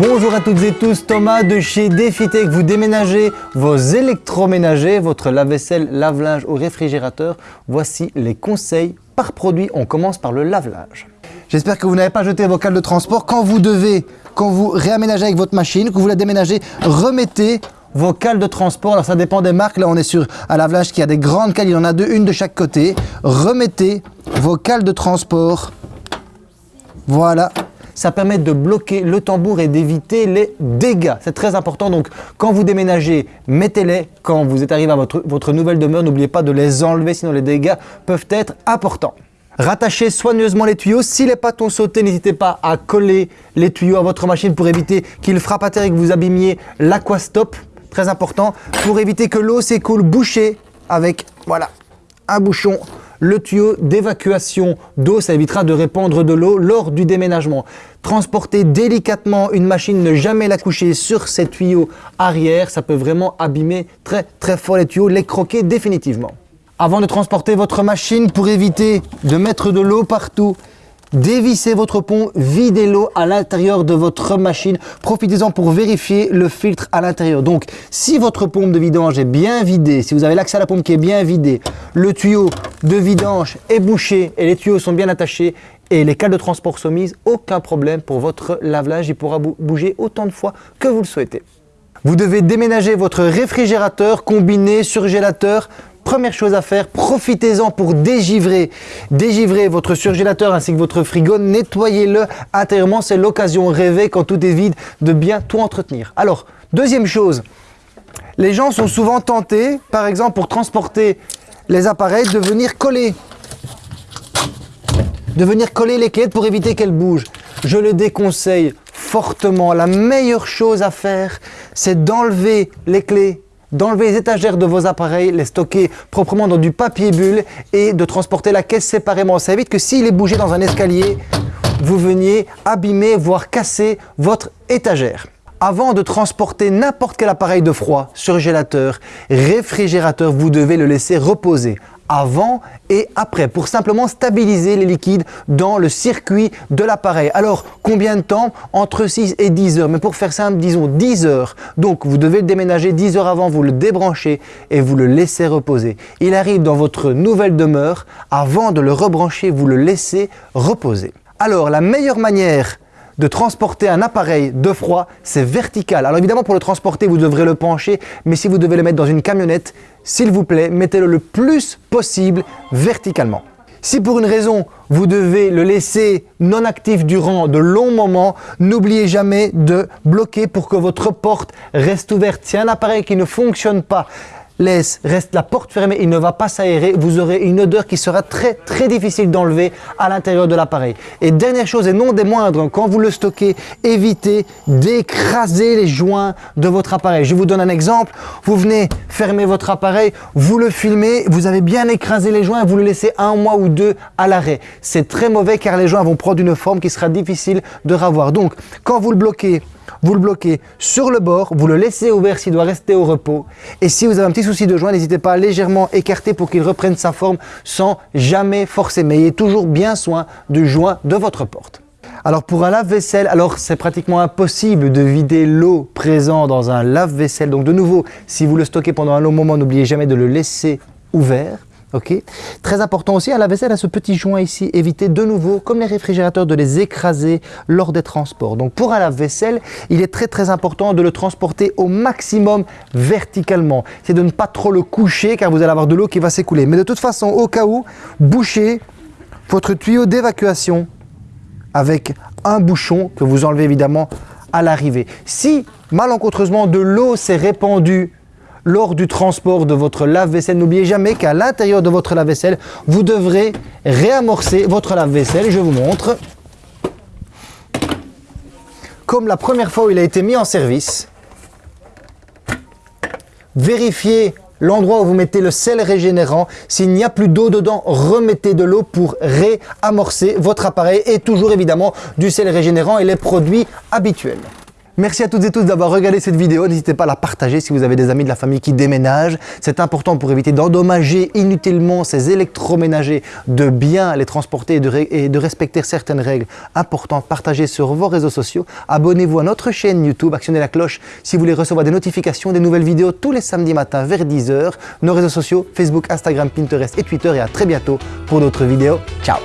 Bonjour à toutes et tous, Thomas de chez Defitech. Vous déménagez vos électroménagers, votre lave-vaisselle, lave-linge ou réfrigérateur. Voici les conseils par produit. On commence par le lave-linge. J'espère que vous n'avez pas jeté vos cales de transport. Quand vous devez, quand vous réaménagez avec votre machine, que vous la déménagez, remettez vos cales de transport. Alors ça dépend des marques. Là, on est sur un lave-linge qui a des grandes cales. Il y en a deux, une de chaque côté. Remettez vos cales de transport. Voilà, ça permet de bloquer le tambour et d'éviter les dégâts. C'est très important, donc quand vous déménagez, mettez-les. Quand vous êtes arrivé à votre, nouvelle demeure, n'oubliez pas de les enlever, sinon les dégâts peuvent être importants. Rattachez soigneusement les tuyaux. Si les pattes ont sauté, n'hésitez pas à coller les tuyaux à votre machine pour éviter qu'ils frappent à terre et que vous abîmiez l'aquastop. Très important. Pour éviter que l'eau s'écoule, bouchez avec voilà, un bouchon le tuyau d'évacuation d'eau, ça évitera de répandre de l'eau lors du déménagement. Transporter délicatement une machine, ne jamais la coucher sur ces tuyaux arrière, ça peut vraiment abîmer très très fort les tuyaux, les croquer définitivement. Avant de transporter votre machine, pour éviter de mettre de l'eau partout, Dévissez votre pont, videz l'eau à l'intérieur de votre machine. Profitez-en pour vérifier le filtre à l'intérieur. Donc, si votre pompe de vidange est bien vidée, si vous avez l'accès à la pompe qui est bien vidée, le tuyau de vidange est bouché et les tuyaux sont bien attachés et les cales de transport sont mises, aucun problème pour votre lave-linge. Il pourra bouger autant de fois que vous le souhaitez. Vous devez déménager votre réfrigérateur, combiné, surgélateur, Première chose à faire, profitez-en pour dégivrer. Dégivrer votre surgélateur ainsi que votre frigo, nettoyez-le intérieurement. C'est l'occasion rêvée quand tout est vide de bien tout entretenir. Alors, deuxième chose, les gens sont souvent tentés, par exemple pour transporter les appareils, de venir coller. De venir coller les clés pour éviter qu'elles bougent. Je le déconseille fortement. La meilleure chose à faire, c'est d'enlever les clés d'enlever les étagères de vos appareils, les stocker proprement dans du papier bulle et de transporter la caisse séparément. Ça évite que s'il est bougé dans un escalier, vous veniez abîmer, voire casser votre étagère. Avant de transporter n'importe quel appareil de froid, surgélateur, réfrigérateur, vous devez le laisser reposer avant et après pour simplement stabiliser les liquides dans le circuit de l'appareil. Alors combien de temps? Entre 6 et 10 heures. Mais pour faire simple, disons 10 heures. Donc vous devez le déménager 10 heures avant, vous le débranchez et vous le laissez reposer. Il arrive dans votre nouvelle demeure, avant de le rebrancher, vous le laissez reposer. Alors la meilleure manière de transporter un appareil de froid, c'est vertical. Alors évidemment, pour le transporter, vous devrez le pencher, mais si vous devez le mettre dans une camionnette, s'il vous plaît, mettez-le le plus possible verticalement. Si pour une raison, vous devez le laisser non actif durant de longs moments, n'oubliez jamais de bloquer pour que votre porte reste ouverte. Si un appareil qui ne fonctionne pas, laisse, reste la porte fermée, il ne va pas s'aérer, vous aurez une odeur qui sera très très difficile d'enlever à l'intérieur de l'appareil. Et dernière chose et non des moindres, quand vous le stockez, évitez d'écraser les joints de votre appareil. Je vous donne un exemple, vous venez fermer votre appareil, vous le filmez, vous avez bien écrasé les joints vous le laissez un mois ou deux à l'arrêt. C'est très mauvais car les joints vont prendre une forme qui sera difficile de ravoir. Donc quand vous le bloquez, vous le bloquez sur le bord, vous le laissez ouvert s'il doit rester au repos. Et si vous avez un petit souci de joint, n'hésitez pas à légèrement écarter pour qu'il reprenne sa forme sans jamais forcer. Mais ayez toujours bien soin du joint de votre porte. Alors pour un lave-vaisselle, alors c'est pratiquement impossible de vider l'eau présente dans un lave-vaisselle. Donc de nouveau, si vous le stockez pendant un long moment, n'oubliez jamais de le laisser ouvert. Très important aussi, à la vaisselle, à ce petit joint ici, évitez de nouveau, comme les réfrigérateurs, de les écraser lors des transports. Donc pour un lave-vaisselle, il est très très important de le transporter au maximum verticalement. C'est de ne pas trop le coucher car vous allez avoir de l'eau qui va s'écouler. Mais de toute façon, au cas où, bouchez votre tuyau d'évacuation avec un bouchon que vous enlevez évidemment à l'arrivée. Si malencontreusement de l'eau s'est répandue lors du transport de votre lave-vaisselle. N'oubliez jamais qu'à l'intérieur de votre lave-vaisselle, vous devrez réamorcer votre lave-vaisselle. Je vous montre. Comme la première fois où il a été mis en service, vérifiez l'endroit où vous mettez le sel régénérant. S'il n'y a plus d'eau dedans, remettez de l'eau pour réamorcer votre appareil et toujours évidemment du sel régénérant et les produits habituels. Merci à toutes et tous d'avoir regardé cette vidéo. N'hésitez pas à la partager si vous avez des amis de la famille qui déménagent. C'est important pour éviter d'endommager inutilement ces électroménagers, de bien les transporter et de, respecter certaines règles importantes. Partagez sur vos réseaux sociaux. Abonnez-vous à notre chaîne YouTube. Actionnez la cloche si vous voulez recevoir des notifications, des nouvelles vidéos tous les samedis matins vers 10h. Nos réseaux sociaux, Facebook, Instagram, Pinterest et Twitter. Et à très bientôt pour d'autres vidéos. Ciao